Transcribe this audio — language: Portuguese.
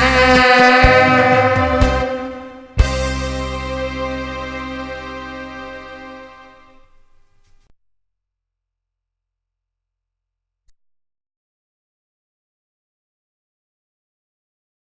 Música